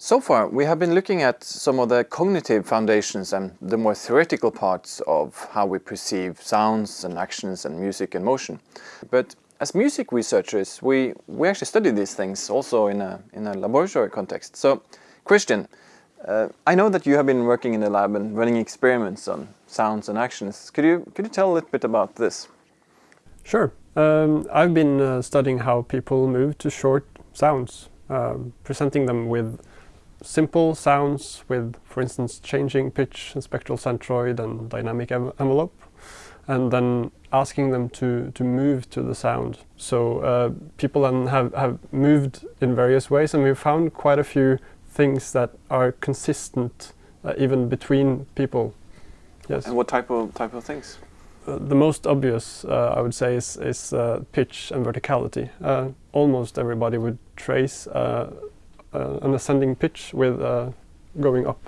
So far, we have been looking at some of the cognitive foundations and the more theoretical parts of how we perceive sounds and actions and music and motion. But as music researchers, we, we actually study these things also in a, in a laboratory context. So, Christian, uh, I know that you have been working in the lab and running experiments on sounds and actions. Could you, could you tell a little bit about this? Sure. Um, I've been uh, studying how people move to short sounds, uh, presenting them with simple sounds with, for instance, changing pitch and spectral centroid and dynamic envelope, and then asking them to, to move to the sound. So uh, people then have, have moved in various ways, and we've found quite a few things that are consistent uh, even between people. Yes. And what type of type of things? Uh, the most obvious, uh, I would say, is, is uh, pitch and verticality. Uh, almost everybody would trace uh, an ascending pitch with uh, going up,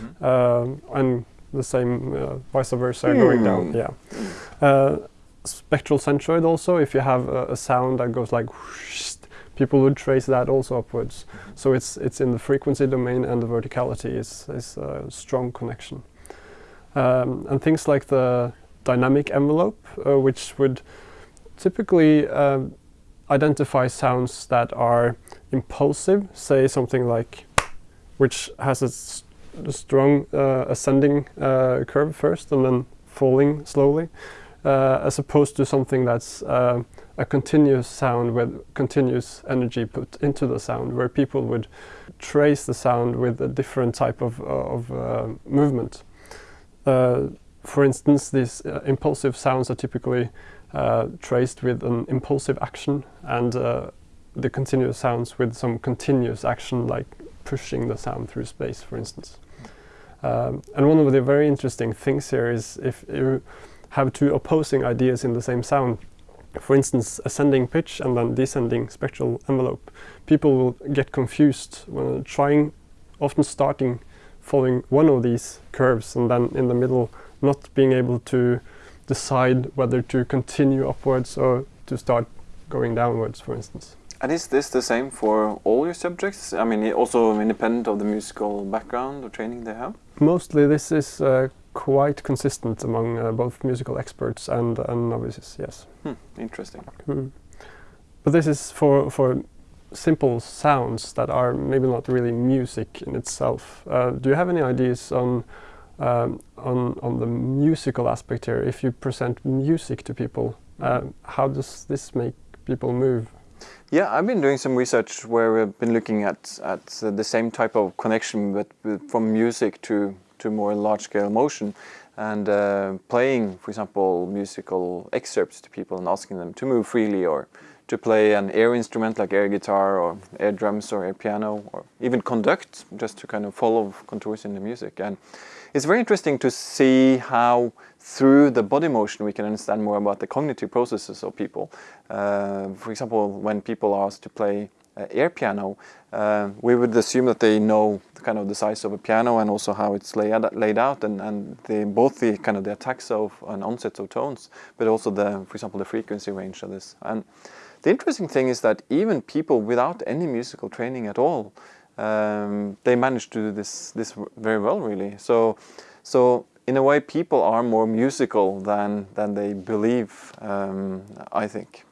mm -hmm. and the same vice versa mm. going down. Yeah. spectral centroid also, if you have a, a sound that goes like whoosh, people would trace that also upwards. Mm -hmm. So it's it's in the frequency domain and the verticality is is a strong connection. Um, and things like the dynamic envelope, uh, which would typically um, identify sounds that are impulsive, say something like, which has a, a strong uh, ascending uh, curve first and then falling slowly, uh, as opposed to something that's uh, a continuous sound with continuous energy put into the sound, where people would trace the sound with a different type of, of uh, movement. Uh, for instance, these impulsive sounds are typically uh, traced with an impulsive action and uh, the continuous sounds with some continuous action like pushing the sound through space, for instance. Um, and one of the very interesting things here is if you have two opposing ideas in the same sound, for instance, ascending pitch and then descending spectral envelope, people will get confused when trying, often starting following one of these curves and then in the middle not being able to decide whether to continue upwards or to start going downwards, for instance. And is this the same for all your subjects? I mean, also independent of the musical background or training they have? Mostly this is uh, quite consistent among uh, both musical experts and, and novices, yes. Hmm, interesting. Mm. But this is for, for simple sounds that are maybe not really music in itself. Uh, do you have any ideas on um, on, on the musical aspect here, if you present music to people, uh, how does this make people move? Yeah, I've been doing some research where we've been looking at, at the same type of connection, but from music to, to more large-scale motion and uh, playing, for example, musical excerpts to people and asking them to move freely or to play an air instrument like air guitar or air drums or air piano or even conduct just to kind of follow contours in the music. And it's very interesting to see how through the body motion we can understand more about the cognitive processes of people. Uh, for example, when people are asked to play uh, air piano, uh, we would assume that they know kind of the size of a piano and also how it's laid, laid out and, and the, both the kind of the attacks of and onsets of tones, but also the, for example, the frequency range of this. And the interesting thing is that even people without any musical training at all um, they manage to do this this very well, really. So, so in a way, people are more musical than than they believe. Um, I think.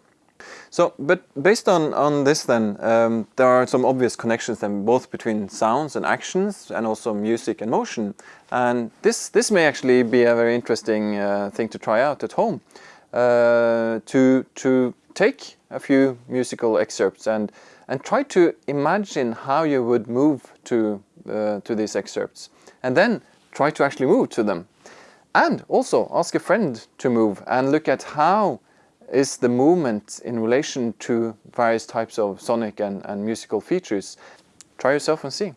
So, but based on on this, then um, there are some obvious connections then both between sounds and actions, and also music and motion. And this this may actually be a very interesting uh, thing to try out at home. Uh, to to take a few musical excerpts and and try to imagine how you would move to, uh, to these excerpts and then try to actually move to them. And also ask a friend to move and look at how is the movement in relation to various types of sonic and, and musical features. Try yourself and see.